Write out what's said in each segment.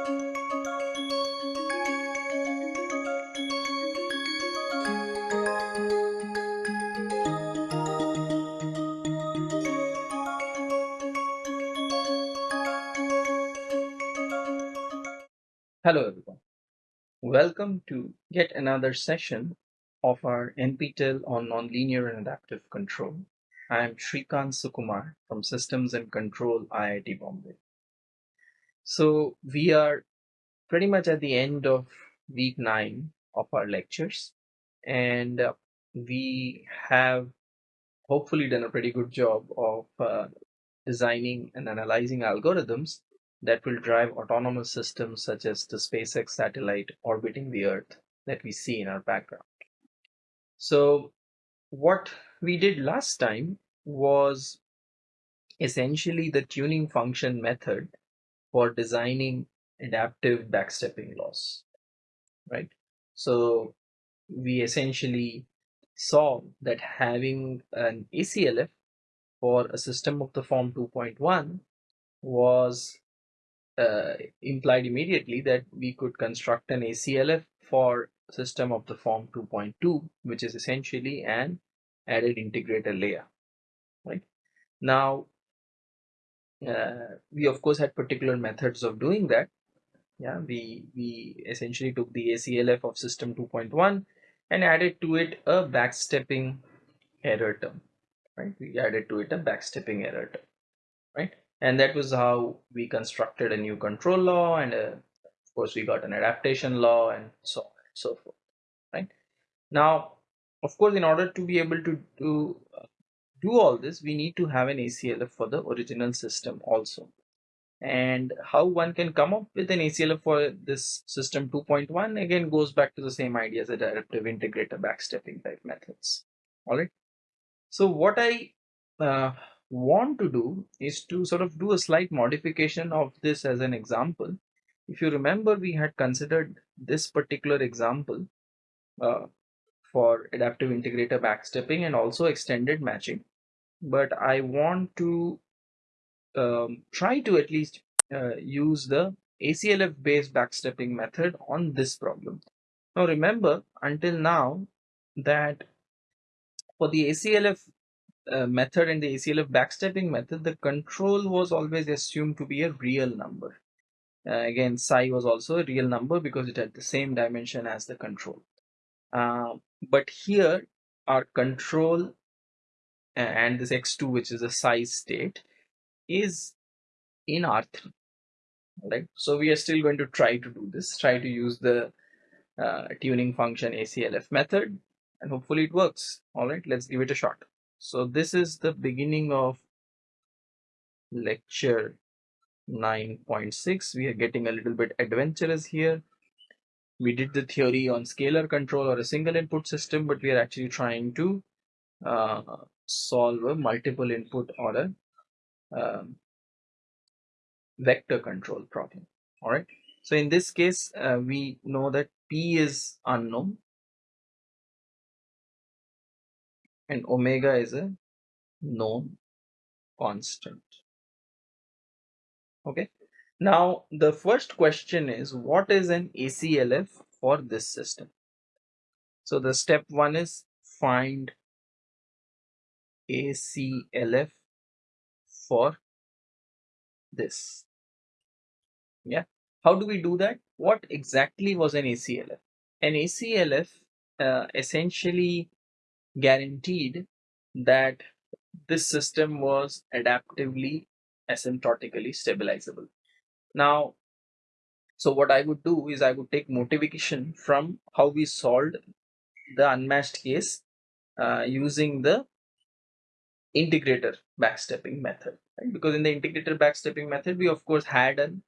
Hello everyone. Welcome to yet another session of our NPTEL on Nonlinear and Adaptive Control. I am Srikant Sukumar from Systems and Control IIT Bombay. So we are pretty much at the end of week 9 of our lectures and uh, we have hopefully done a pretty good job of uh, designing and analyzing algorithms that will drive autonomous systems such as the SpaceX satellite orbiting the Earth that we see in our background. So what we did last time was essentially the tuning function method for designing adaptive backstepping laws, right? So we essentially saw that having an ACLF for a system of the form 2.1 was uh, implied immediately that we could construct an ACLF for system of the form 2.2 which is essentially an added integrator layer right now uh, we of course had particular methods of doing that. Yeah we we essentially took the ACLF of system 2.1 and added to it a backstepping error term right? We added to it a backstepping error term right? And that was how we constructed a new control law and uh, of course we got an adaptation law and so on and so forth right? Now of course in order to be able to do uh, do all this we need to have an ACLF for the original system also and how one can come up with an ACLF for this system 2.1 again goes back to the same idea as adaptive integrator backstepping type methods all right so what I uh, want to do is to sort of do a slight modification of this as an example. If you remember, we had considered this particular example uh, for adaptive integrator backstepping and also extended matching. But I want to um, try to at least uh, use the ACLF based backstepping method on this problem. Now remember until now that for the ACLF uh, method and the ACLF backstepping method, the control was always assumed to be a real number. Uh, again, psi was also a real number because it had the same dimension as the control. Uh, but here, our control and this x2, which is a size state, is in R3. Right. So we are still going to try to do this, try to use the uh, tuning function ACLF method, and hopefully it works. All right, let's give it a shot. So this is the beginning of lecture 9.6. We are getting a little bit adventurous here. We did the theory on scalar control or a single input system, but we are actually trying to uh, solve a multiple input or a um, vector control problem. All right. So in this case, uh, we know that P is unknown and omega is a known constant okay now the first question is what is an ACLF for this system so the step one is find ACLF for this. Yeah. How do we do that? What exactly was an ACLF an ACLF uh, essentially guaranteed that this system was adaptively asymptotically stabilizable. Now, so what I would do is I would take motivation from how we solved the unmatched case uh, using the integrator backstepping method. Right? Because in the integrator backstepping method, we of course had an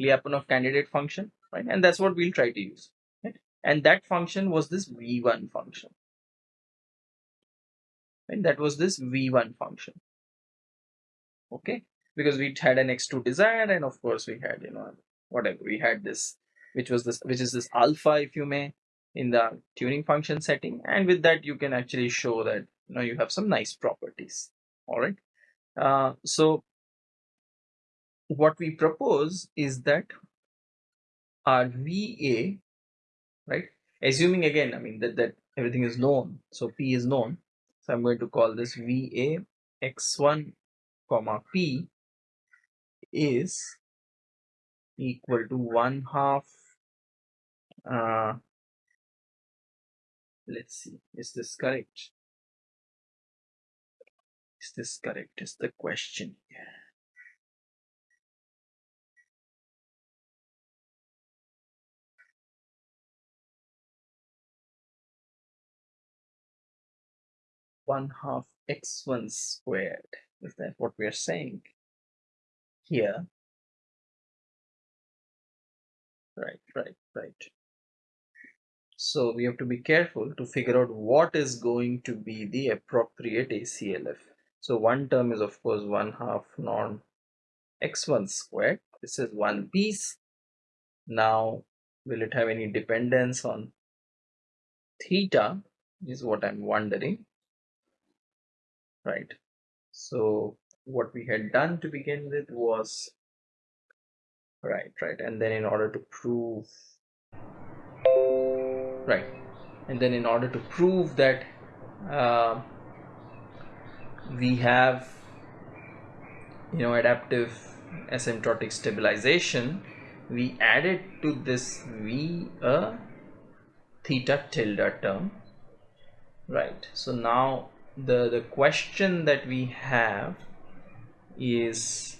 Lyapunov candidate function, right? And that's what we'll try to use. Right? And that function was this V1 function right that was this v1 function okay because we had an x2 desired and of course we had you know whatever we had this which was this which is this alpha if you may in the tuning function setting and with that you can actually show that know you have some nice properties all right uh, so what we propose is that our VA, right? Assuming again, I mean that, that everything is known, so P is known. So I'm going to call this VA x1 comma P is equal to 1 half uh, let's see is this correct is this correct? Is the question here? One half x1 squared. Is that what we are saying here? Right right right. So we have to be careful to figure out what is going to be the appropriate ACLF so one term is of course one half norm x1 squared. This is one piece. Now will it have any dependence on theta is what I'm wondering right? So what we had done to begin with was right right and then in order to prove right and then in order to prove that uh, we have you know adaptive asymptotic stabilization. We added to this v a theta tilde term right? So now the the question that we have is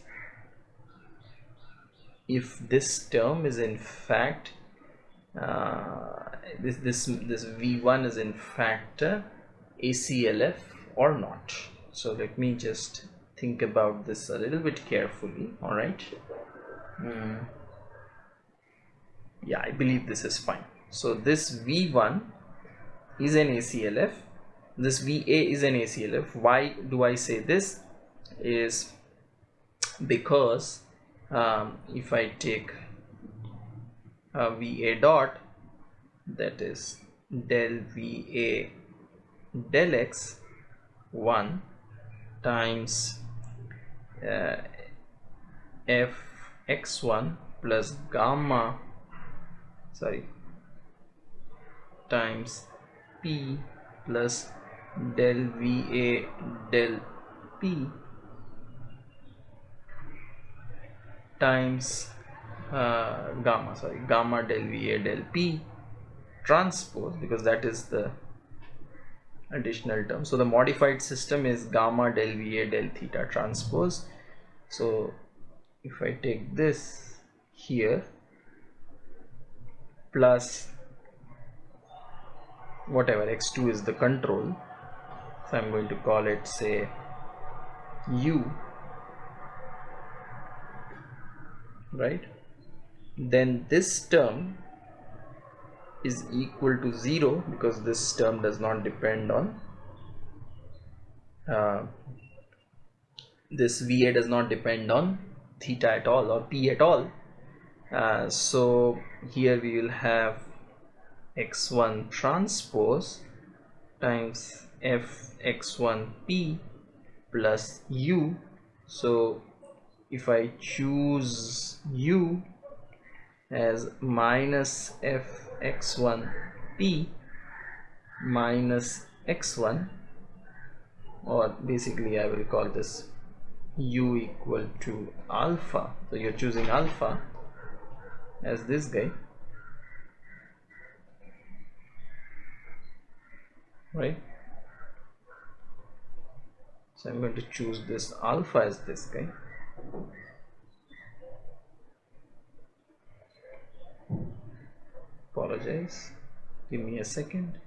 if this term is in fact uh, this this this v1 is in fact ACLF or not so let me just think about this a little bit carefully all right mm. yeah I believe this is fine. So this v1 is an ACLF this VA is an ACLF why do I say this? Is because um, if I take a VA dot that is del VA del X 1 times uh, f x1 plus gamma sorry times p plus del VA del P times uh, gamma sorry gamma del Va del P transpose because that is the additional term. So the modified system is gamma del Va del theta transpose. So if I take this here plus whatever x2 is the control. So I'm going to call it say u right? Then this term is equal to 0 because this term does not depend on uh, this VA does not depend on theta at all or P at all. Uh, so here we will have x1 transpose times fx1p plus u. So if I choose u as minus fx1p minus x1 or basically I will call this u equal to alpha. So you're choosing alpha as this guy. Right? So I'm going to choose this alpha as this guy apologize. Give me a second.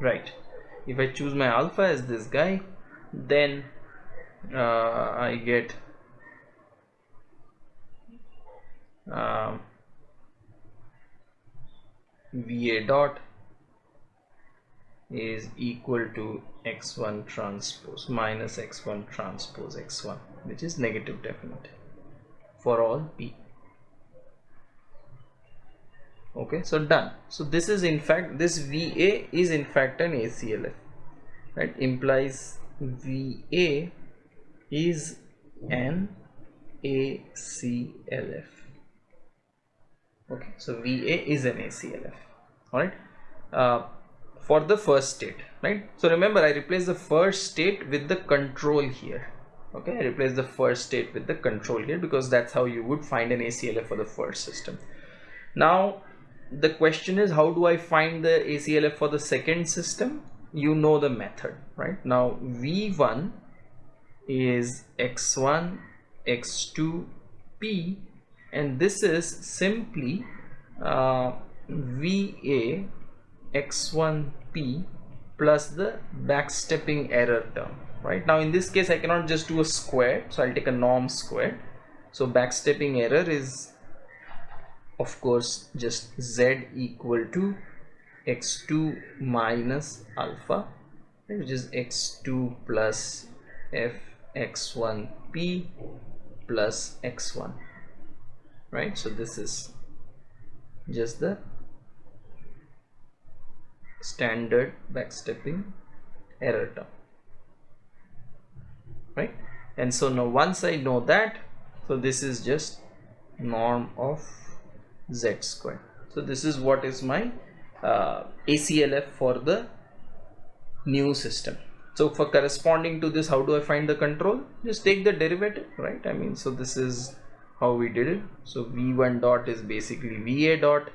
Right. If I choose my alpha as this guy then uh, I get um, VA dot is equal to x1 transpose minus x1 transpose x1 which is negative definite for all p okay so done so this is in fact this va is in fact an aclf right implies va is an ACLF. Okay, so VA is an ACLF. All right. Uh, for the first state, right? So remember, I replace the first state with the control here. Okay, I replace the first state with the control here because that's how you would find an ACLF for the first system. Now, the question is, how do I find the ACLF for the second system? You know the method, right? Now, V1 is x1 x2 p and this is simply uh, va x1 p plus the backstepping error term right now in this case I cannot just do a square so I'll take a norm square so backstepping error is of course just z equal to x2 minus alpha which is x2 plus f x1p plus x1 right? So this is just the standard backstepping error term right? And so now once I know that so this is just norm of z square. So this is what is my uh, ACLF for the new system. So for corresponding to this how do I find the control? Just take the derivative right? I mean so this is how we did it. So v1 dot is basically va dot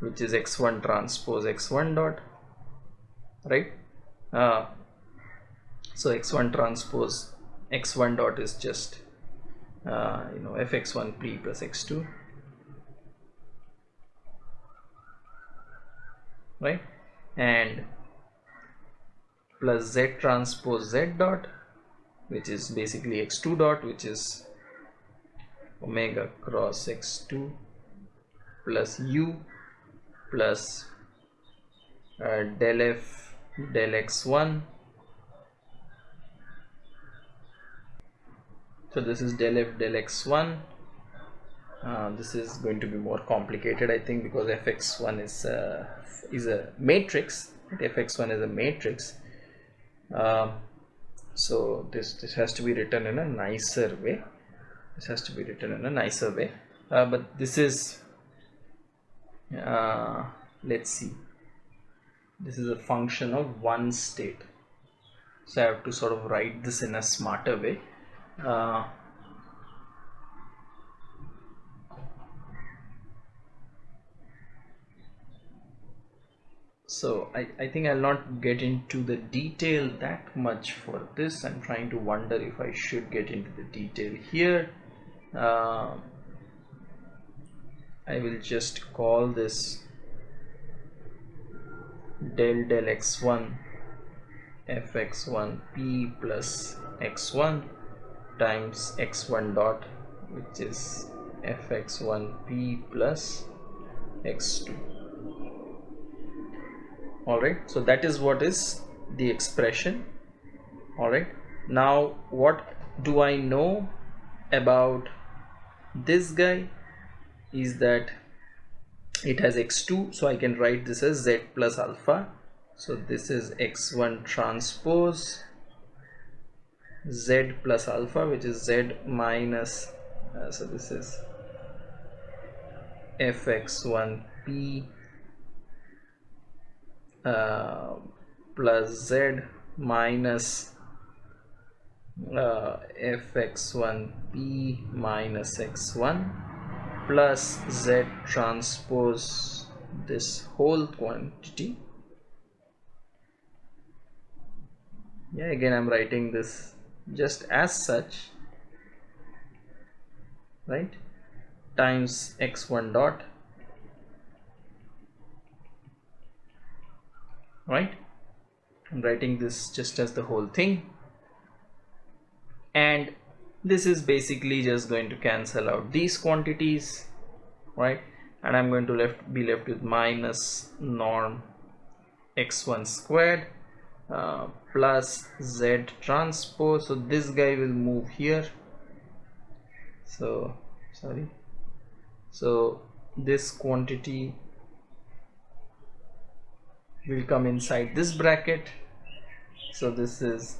which is x1 transpose x1 dot right? Uh, so x1 transpose x1 dot is just uh, you know fx1p plus x2 right? And plus z transpose z dot which is basically x2 dot which is omega cross x2 plus u plus uh, del f del x1 so this is del f del x1 uh, this is going to be more complicated I think because fx1 is uh, is a matrix. Fx1 is a matrix. Um, so this this has to be written in a nicer way. This has to be written in a nicer way. Uh, but this is uh, let's see. This is a function of one state. So I have to sort of write this in a smarter way so I, I think I'll not get into the detail that much for this. I'm trying to wonder if I should get into the detail here. Uh, I will just call this del del x1 fx1 p plus x1 times x1 dot which is fx1 p plus x2 all right. So that is what is the expression. All right. Now what do I know about this guy? Is that it has x2 so I can write this as z plus alpha. So this is x1 transpose z plus alpha which is z minus uh, so this is fx1p uh, plus z minus uh, fx1p minus x1 plus z transpose this whole quantity. Yeah again I'm writing this just as such right? Times x1 dot right? I'm writing this just as the whole thing. And this is basically just going to cancel out these quantities right? And I'm going to left be left with minus norm x1 squared uh, plus z transpose. So this guy will move here. So sorry. So this quantity will come inside this bracket. So this is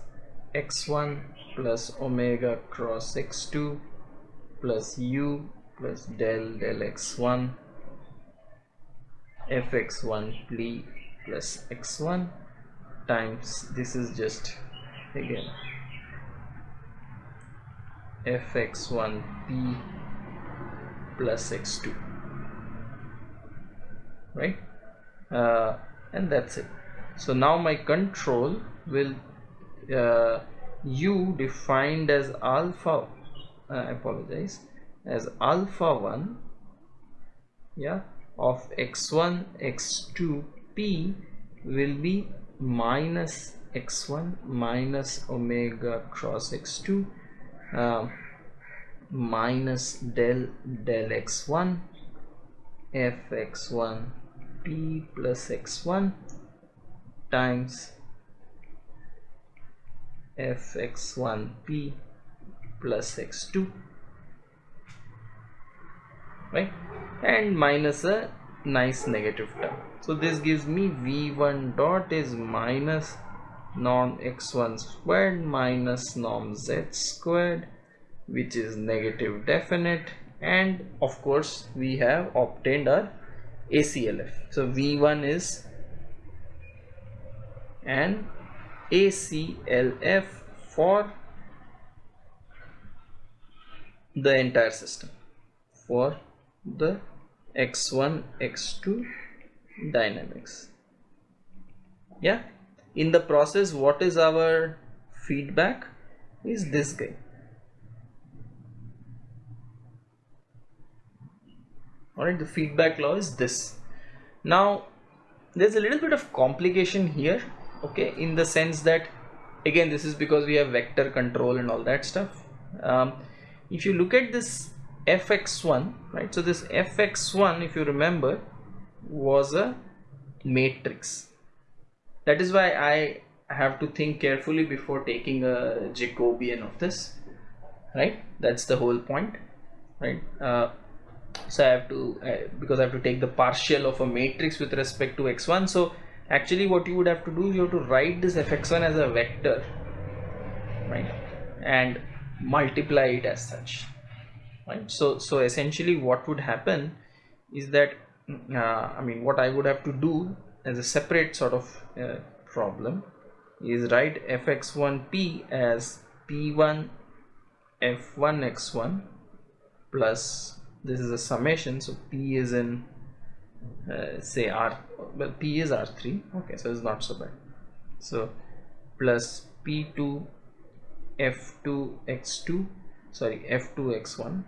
x1 plus omega cross x2 plus u plus del del x1 fx1p plus x1 times this is just again fx1p plus x2 right? Uh, and that's it. So now my control will uh, u defined as alpha uh, I apologize as alpha 1 yeah of x1 x2 p will be minus x1 minus omega cross x2 uh, minus del del x1 fx1 p plus x1 times fx1p plus x2 right? And minus a nice negative term. So this gives me v1 dot is minus norm x1 squared minus norm z squared which is negative definite. And of course we have obtained our ACLF so v1 is an ACLF for the entire system. For the x1 x2 dynamics. Yeah? In the process what is our feedback? Is this guy alright the feedback law is this. Now there's a little bit of complication here okay in the sense that again this is because we have vector control and all that stuff. Um, if you look at this fx1 right so this fx1 if you remember was a matrix. That is why I have to think carefully before taking a Jacobian of this right? That's the whole point right? Uh, so I have to uh, because I have to take the partial of a matrix with respect to x1 so actually what you would have to do you have to write this fx1 as a vector right? And multiply it as such right? So so essentially what would happen is that uh, I mean what I would have to do as a separate sort of uh, problem is write fx1p as p1 f1 x1 plus this is a summation so p is in uh, say r well p is r3 okay so it's not so bad. So plus p2 f2 x2 sorry f2 x1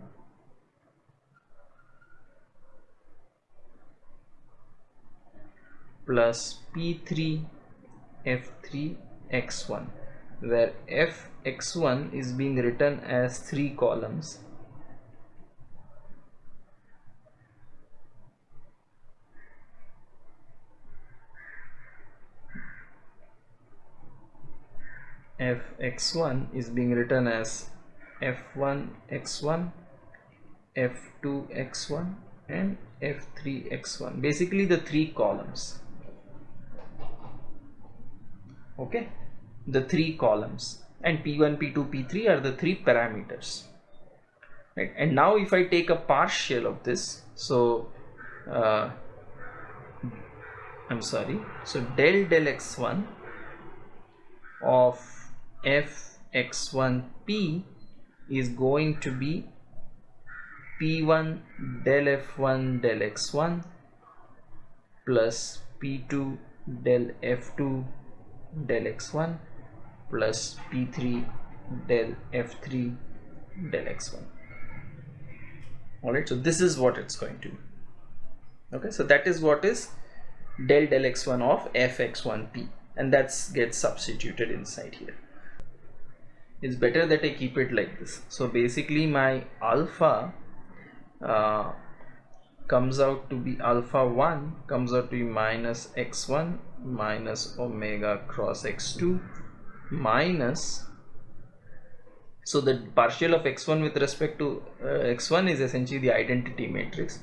plus p3 f3 x1 where f x1 is being written as three columns f x1 is being written as f1 x1 f2 x1 and f3 x1 basically the three columns. Okay? The three columns. And p1 p2 p3 are the three parameters. Right? And now if I take a partial of this so uh, I'm sorry. So del del x1 of f x1p is going to be p1 del f1 del x1 plus p2 del f2 del x1 plus p3 del f3 del x1 alright so this is what it's going to be. Okay so that is what is del del x1 of fx1p and that's gets substituted inside here it's better that I keep it like this. So basically my alpha uh, comes out to be alpha 1 comes out to be minus x1 minus omega cross x2 minus so the partial of x1 with respect to uh, x1 is essentially the identity matrix.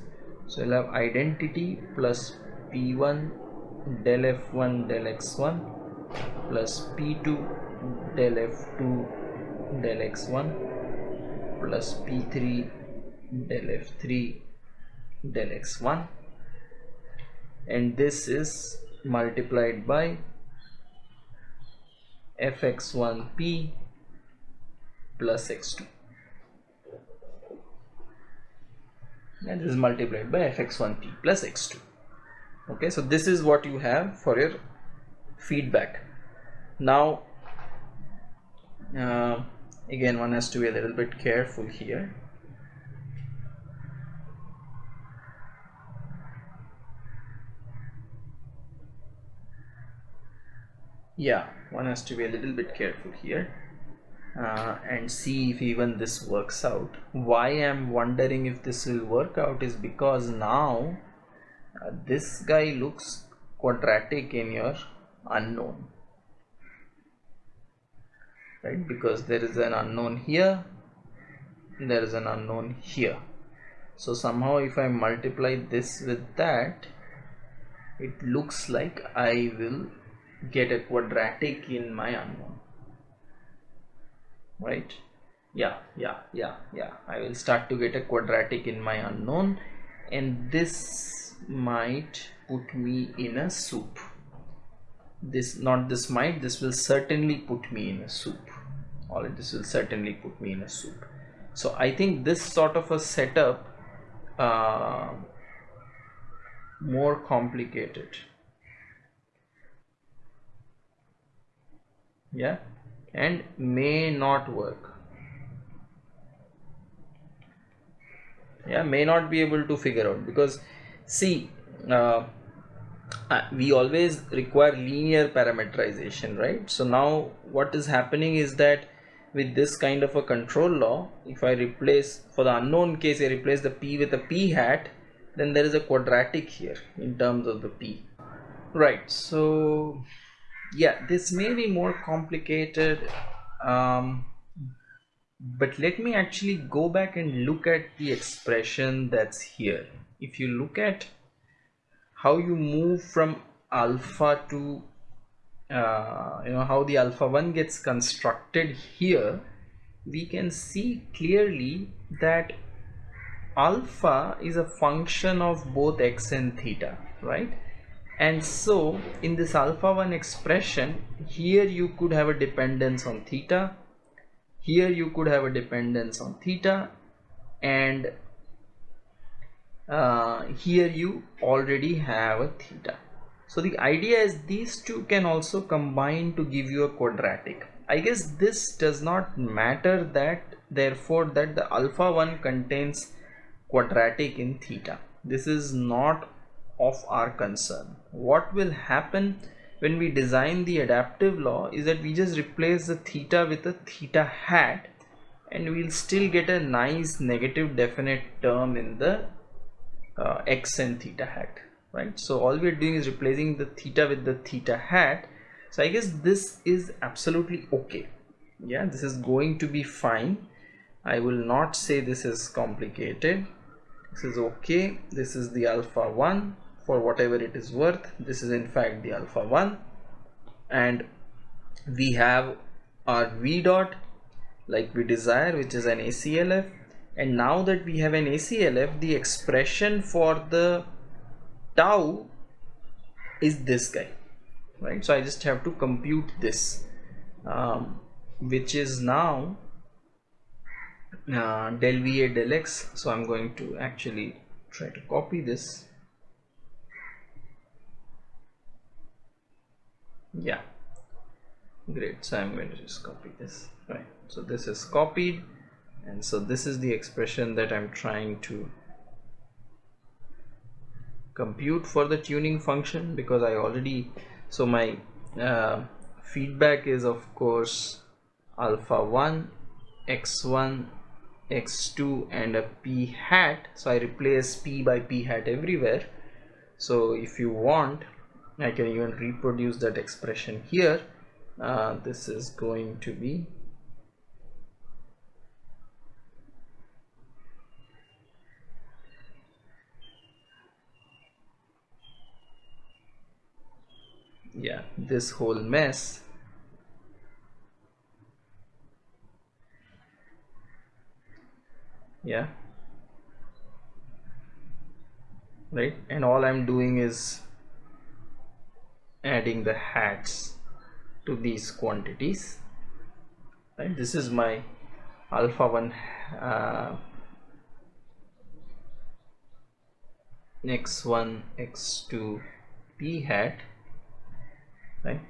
So we'll have identity plus p1 del f1 del x1 plus p2 del f2 del x1 plus p3 del f3 del x1 and this is multiplied by fx1p plus x2 and this is multiplied by fx1p plus x2 okay so this is what you have for your feedback. Now uh, again one has to be a little bit careful here. Yeah one has to be a little bit careful here uh, and see if even this works out. Why I'm wondering if this will work out is because now uh, this guy looks quadratic in your unknown right? Because there is an unknown here there is an unknown here. So somehow if I multiply this with that it looks like I will get a quadratic in my unknown. Right? Yeah yeah yeah yeah. I will start to get a quadratic in my unknown and this might put me in a soup. This not this might this will certainly put me in a soup all this will certainly put me in a soup so I think this sort of a setup uh, more complicated. Yeah? And may not work. Yeah may not be able to figure out because see uh, we always require linear parameterization right? So now what is happening is that with this kind of a control law if I replace for the unknown case I replace the p with a p hat then there is a quadratic here in terms of the p. Right so yeah this may be more complicated um, but let me actually go back and look at the expression that's here. If you look at how you move from alpha to uh, you know how the alpha 1 gets constructed here we can see clearly that alpha is a function of both x and theta right? And so in this alpha 1 expression here you could have a dependence on theta here you could have a dependence on theta and uh, here you already have a theta so the idea is these two can also combine to give you a quadratic. I guess this does not matter that therefore that the alpha 1 contains quadratic in theta. This is not of our concern. What will happen when we design the adaptive law is that we just replace the theta with a theta hat and we'll still get a nice negative definite term in the uh, x and theta hat right? So all we're doing is replacing the theta with the theta hat. So I guess this is absolutely okay. Yeah this is going to be fine. I will not say this is complicated. This is okay. This is the alpha 1 for whatever it is worth. This is in fact the alpha 1 and we have our v dot like we desire which is an ACLF and now that we have an ACLF the expression for the tau is this guy right? So I just have to compute this um, which is now uh, del VA del X. So I'm going to actually try to copy this. Yeah. Great. So i'm going to just copy this right? So this is copied. And so this is the expression that i'm trying to compute for the tuning function because i already so my uh, feedback is of course alpha 1 x1 x2 and a p hat. So i replace p by p hat everywhere. So if you want I can even reproduce that expression here. Uh, this is going to be yeah this whole mess. Yeah. Right? And all I'm doing is adding the hats to these quantities. Right? This is my alpha 1 uh, x1 x2 p hat right?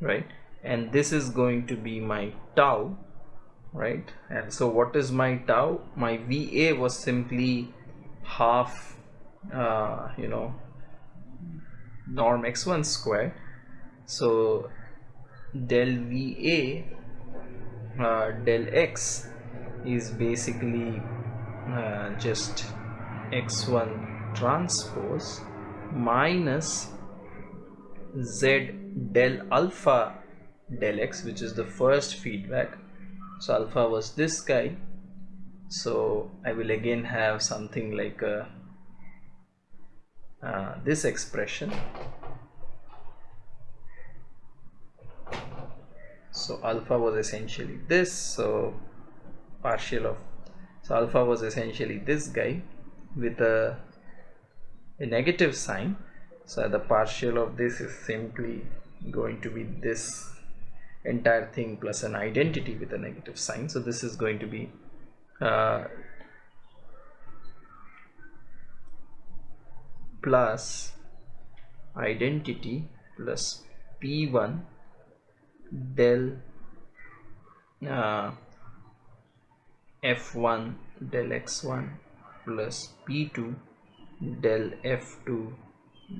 Right? And this is going to be my tau right? And so what is my tau? My va was simply half uh, you know norm x1 square. So del va uh, del x is basically uh, just x1 transpose minus z del alpha del x which is the first feedback. So alpha was this guy. So I will again have something like a, uh, this expression. So alpha was essentially this. So partial of so alpha was essentially this guy with a, a negative sign. So the partial of this is simply going to be this entire thing plus an identity with a negative sign. So this is going to be uh, plus identity plus p1 del uh, f1 del x1 plus p2 del f2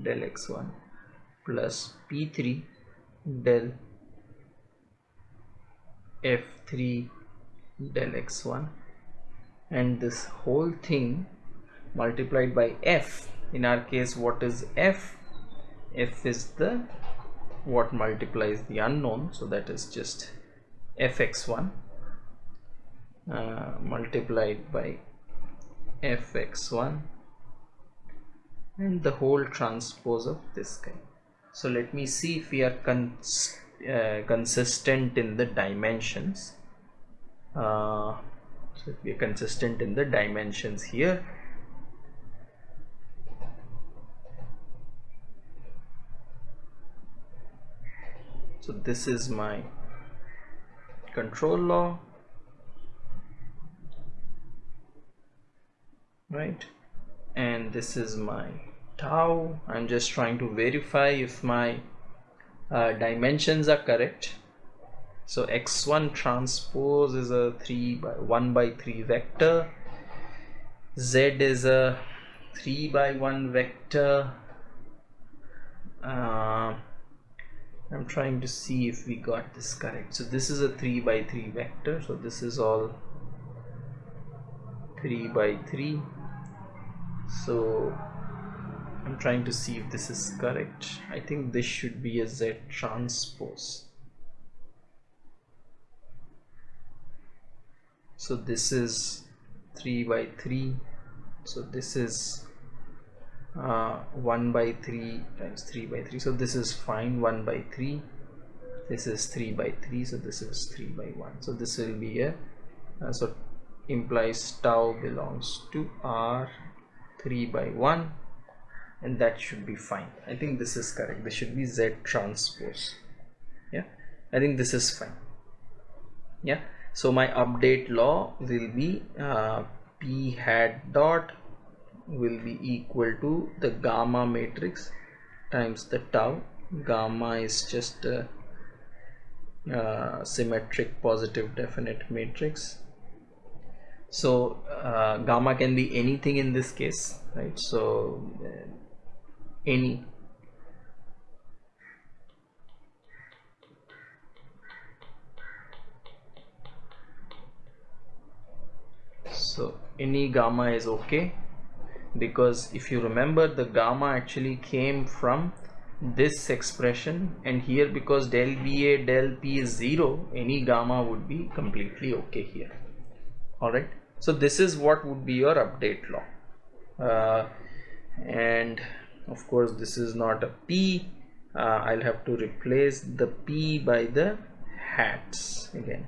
del x1 plus p3 del f3 del x1 and this whole thing multiplied by f. In our case what is f? F is the what multiplies the unknown. So that is just fx1 uh, multiplied by fx1 and the whole transpose of this guy. So let me see if we are cons uh, consistent in the dimensions. Uh, so if we are consistent in the dimensions here. So this is my control law. Right and this is my tau. I'm just trying to verify if my uh, dimensions are correct. So x1 transpose is a 3 by 1 by 3 vector. Z is a 3 by 1 vector. Uh, I'm trying to see if we got this correct. So this is a 3 by 3 vector. So this is all 3 by 3 so I'm trying to see if this is correct. I think this should be a Z transpose. So this is 3 by 3 so this is uh, 1 by 3 times 3 by 3 so this is fine 1 by 3 this is 3 by 3 so this is 3 by 1 so this will be a uh, so implies tau belongs to R 3 by 1 and that should be fine. I think this is correct. This should be Z transpose. Yeah? I think this is fine. Yeah? So my update law will be uh, p hat dot will be equal to the gamma matrix times the tau. Gamma is just a, a symmetric positive definite matrix so uh, gamma can be anything in this case right? So uh, any. So any gamma is okay because if you remember the gamma actually came from this expression and here because del VA del P is 0 any gamma would be completely okay here alright so this is what would be your update law. Uh, and of course this is not a P. Uh, I'll have to replace the P by the hats again.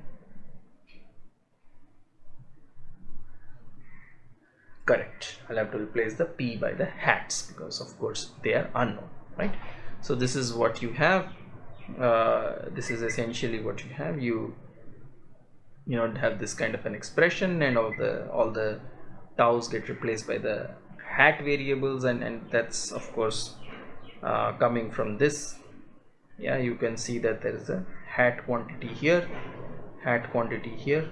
Correct. I'll have to replace the P by the hats because of course they are unknown right? So this is what you have. Uh, this is essentially what you have. You you know have this kind of an expression and all the all the taus get replaced by the hat variables and and that's of course uh, coming from this. Yeah you can see that there is a hat quantity here hat quantity here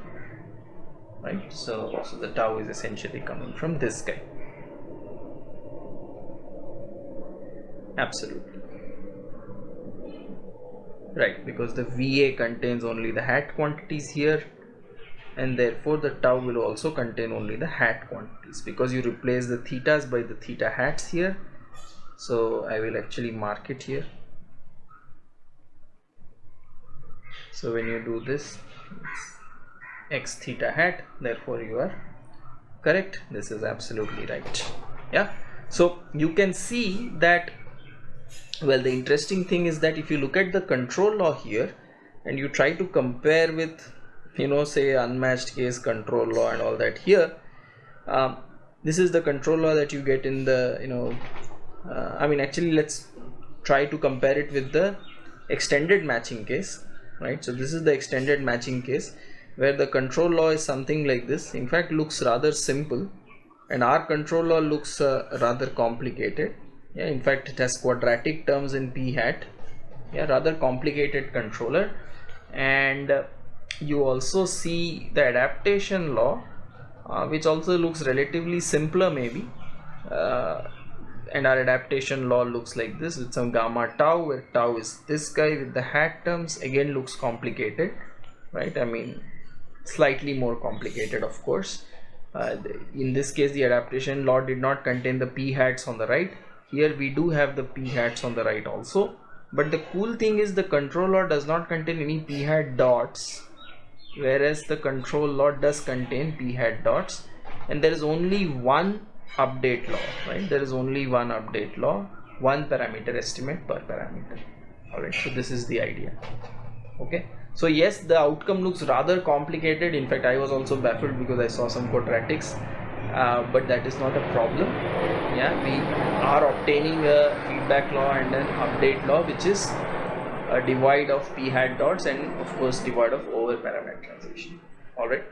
right? So so the tau is essentially coming from this guy. Absolutely. Right because the VA contains only the hat quantities here and therefore the tau will also contain only the hat quantities because you replace the thetas by the theta hats here. So I will actually mark it here. So when you do this x theta hat therefore you are correct. This is absolutely right. Yeah? So you can see that well the interesting thing is that if you look at the control law here and you try to compare with you know say unmatched case control law and all that. Here um, this is the control law that you get in the you know uh, I mean actually let's try to compare it with the extended matching case right? So this is the extended matching case where the control law is something like this. In fact looks rather simple and our control law looks uh, rather complicated. Yeah in fact it has quadratic terms in p hat. Yeah rather complicated controller. And uh, you also see the adaptation law uh, which also looks relatively simpler maybe uh, and our adaptation law looks like this with some gamma tau where tau is this guy with the hat terms again looks complicated right? I mean slightly more complicated of course. Uh, in this case the adaptation law did not contain the p hats on the right. Here we do have the p hats on the right also. But the cool thing is the control law does not contain any p hat dots whereas the control law does contain p hat dots and there is only one update law right? There is only one update law one parameter estimate per parameter. All right so this is the idea okay? So yes the outcome looks rather complicated. In fact i was also baffled because i saw some quadratics uh, but that is not a problem. Yeah we are obtaining a feedback law and an update law which is divide of p hat dots and of course divide of over parameterization. All right?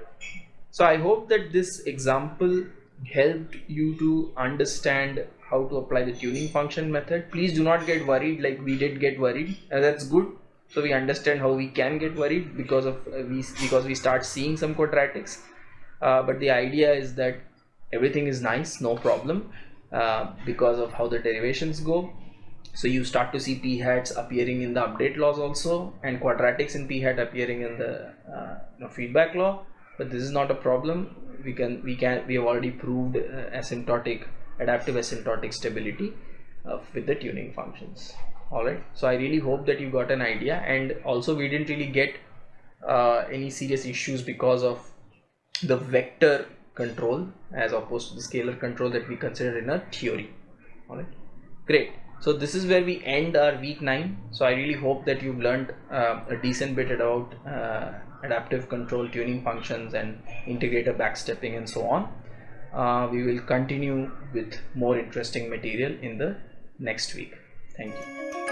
So i hope that this example helped you to understand how to apply the tuning function method. Please do not get worried like we did get worried. And that's good. So we understand how we can get worried because of uh, we because we start seeing some quadratics. Uh, but the idea is that everything is nice no problem uh, because of how the derivations go so you start to see p hats appearing in the update laws also and quadratics in p hat appearing in the uh, you know, feedback law. But this is not a problem. We can we can we have already proved uh, asymptotic adaptive asymptotic stability uh, with the tuning functions. All right so i really hope that you got an idea. And also we didn't really get uh, any serious issues because of the vector control as opposed to the scalar control that we consider in our theory. All right great so this is where we end our week 9 so i really hope that you've learned uh, a decent bit about uh, adaptive control tuning functions and integrator backstepping and so on. Uh, we will continue with more interesting material in the next week. Thank you